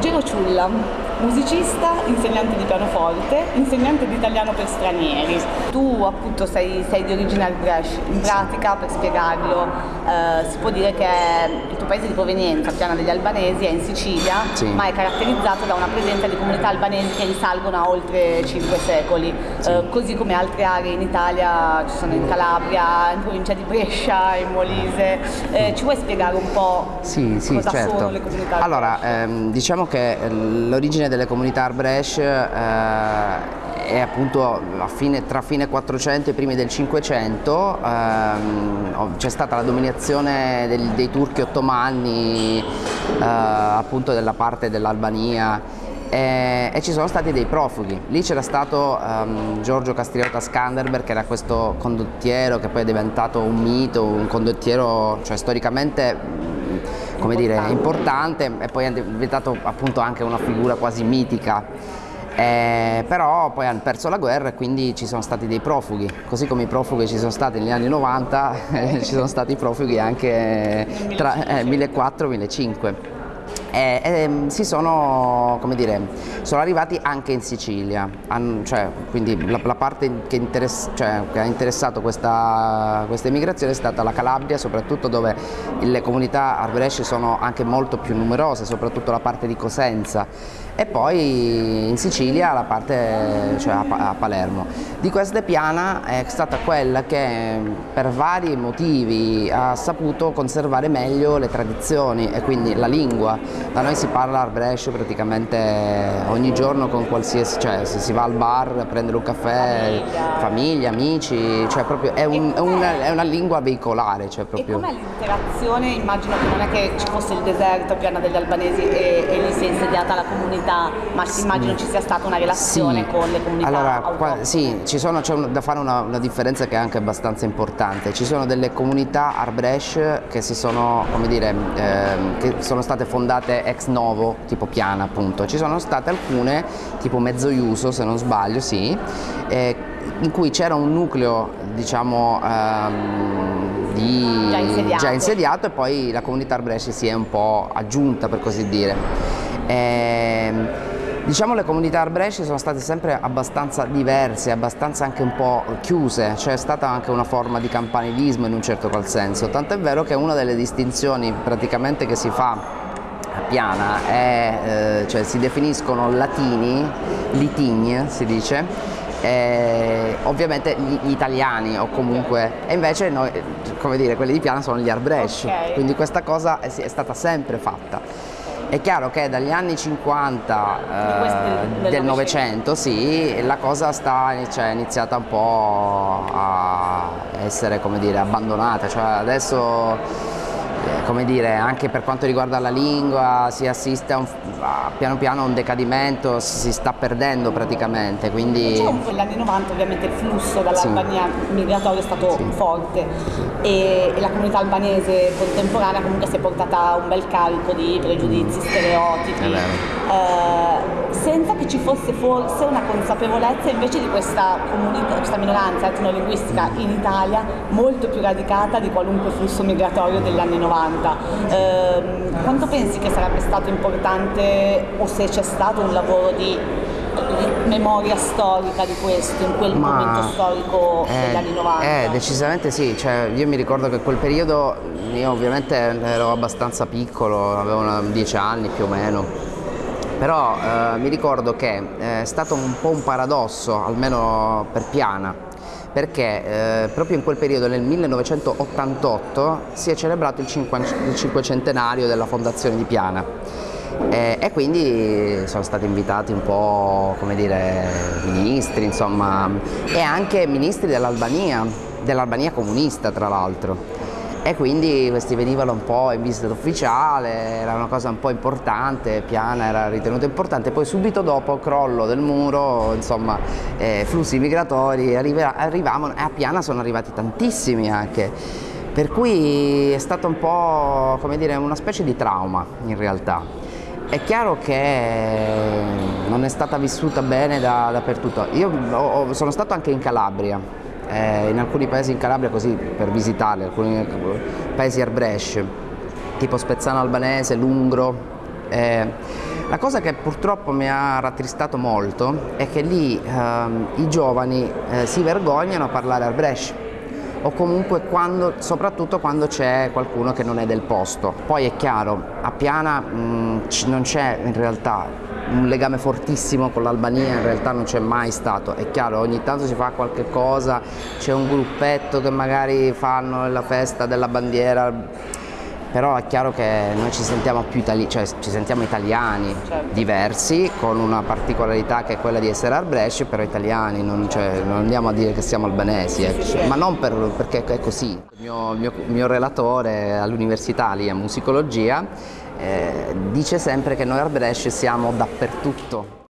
Gero Ciulla, musicista, insegnante di pianoforte, insegnante di italiano per stranieri. Tu appunto sei, sei di origine Albrecht, in pratica per spiegarlo eh, si può dire che il tuo paese di provenienza, Piana degli Albanesi, è in Sicilia, Sì. ma è caratterizzato da una presenza di comunità albanesi che risalgono a oltre 5 secoli, Eh, così come altre aree in Italia ci sono in Calabria, in provincia di Brescia, in Molise. Eh, ci vuoi spiegare un po' Sì, sì, cosa certo. sono le comunità Allora, Albrecht? ehm, diciamo che l'origine delle comunità Arbrecht eh, è appunto fine- tra fine 400 e primi del 500, ehm, c'è stata la dominazione del- dei turchi ottomani eh, appunto della parte dell'Albania e, e ci sono stati dei profughi. Lì c'era stato ehm, Giorgio Castriota Skanderberg che era questo condottiero che poi è diventato un mito, un condottiero cioè, storicamente come dire, importante e poi è diventato appunto anche una figura quasi mitica. Eh, però poi hanno perso la guerra e quindi ci sono stati dei profughi, così come i profughi ci sono stati negli anni 90, ci sono stati profughi anche tra eh, 1400-1500 e, ehm, si sono, come dire, sono arrivati anche in Sicilia, Han- cioè, quindi la, la parte che, cioè, che ha interessato questa, questa emigrazione è stata la Calabria, soprattutto dove le comunità arbresci sono anche molto più numerose, soprattutto la parte di Cosenza e poi in Sicilia la parte, cioè a, Pa- a Palermo. Di queste Piana è stata quella che per vari motivi ha saputo conservare meglio le tradizioni e quindi la lingua. Da noi si parla Arbrescio praticamente ogni giorno con qualsiasi, cioè se si va al bar a prendere un caffè, Famiglia. amici, cioè proprio è, un- è una, è una lingua veicolare. Cioè E proprio... com'è l'interazione? Immagino che non è che ci fosse il deserto a Piana degli Albanesi e, e si è insediata la comunità, ma immagino ci sia stata una relazione Sì. con le comunità Allora, qua- sì, ci sono- c'è da fare una, una differenza che è anche abbastanza importante. Ci sono delle comunità Arbresh che si sono, come dire, ehm, che sono state fondate ex novo, tipo Piana appunto. Ci sono state alcune, tipo Mezzoiuso se non sbaglio, sì, eh, in cui c'era un nucleo, diciamo, ehm, di- Già insediato. già insediato e poi la comunità Arbresh si è un po' aggiunta per così dire. Ehm, Diciamo le comunità arbresci sono state sempre abbastanza diverse, abbastanza anche un po' chiuse, c'è stata anche una forma di campanilismo in un certo qual senso, tant'è vero che una delle distinzioni praticamente che si fa a Piana è, eh, cioè si definiscono latini, litigni si dice, eh, ovviamente gli, gli italiani o comunque, e invece noi, come dire, quelli di Piana sono gli arbresci, Ok. quindi questa cosa è, è stata sempre fatta. È chiaro che dagli anni 50 Di questi eh, del Novecento sì, la cosa sta, cioè, è iniziata un po' a essere come dire, abbandonata, cioè adesso come dire, anche per quanto riguarda la lingua si assiste a, un- a piano piano a un decadimento, si sta perdendo praticamente, quindi po' negli anni 90 ovviamente il flusso dall'Albania migratorio è stato Sì. forte e, e la comunità albanese contemporanea comunque si è portata un bel carico di pregiudizi, stereotipi, È vero. eh, senza che ci fosse forse una consapevolezza invece di questa comunità, questa minoranza etnolinguistica in Italia molto più radicata di qualunque flusso migratorio degli anni 90. Ehm, quanto pensi che sarebbe stato importante o se c'è stato un lavoro di memoria storica di questo in quel Ma- momento storico degli Eh, anni 90? Eh, decisamente sì, cioè, io mi ricordo che quel periodo, io ovviamente ero abbastanza piccolo, avevo una- 10 anni più o meno, però eh, mi ricordo che eh, è stato un po' un paradosso, almeno per Piana, perché eh, proprio in quel periodo, nel 1988, si è celebrato il, il cinquecentenario della fondazione di Piana. Eh, e quindi sono stati invitati un po' come dire ministri insomma e anche ministri dell'Albania dell'Albania comunista tra l'altro e quindi questi venivano un po' in visita ufficiale, era una cosa un po' importante, Piana era ritenuta importante, poi subito dopo crollo del muro, insomma, eh, flussi migratori, arriva- arrivavano, e a Piana sono arrivati tantissimi anche, per cui è stato un po' come dire una specie di trauma in realtà. È chiaro che non è stata vissuta bene da- dappertutto. Io ho- sono stato anche in Calabria, eh, in alcuni paesi in Calabria così per visitarli, alcuni paesi arbresci, tipo Spezzano Albanese, Lungro. eh, La cosa che purtroppo mi ha rattristato molto è che lì ehm, i giovani eh, si vergognano a parlare al o comunque quando, soprattutto quando c'è qualcuno che non è del posto. Poi è chiaro, a Piana mh, non c'è in realtà un legame fortissimo con l'Albania, in realtà non c'è mai stato, è chiaro, ogni tanto si fa qualche cosa, c'è un gruppetto che magari fanno la festa della bandiera però è chiaro che noi ci sentiamo più itali cioè ci sentiamo italiani certo. diversi con una particolarità che è quella di essere al Brescia però italiani non, cioè, non andiamo a dire che siamo albanesi eh. sì, ma non per, perché è così il mio, mio, mio relatore all'università lì a musicologia eh, dice sempre che noi Brescia siamo dappertutto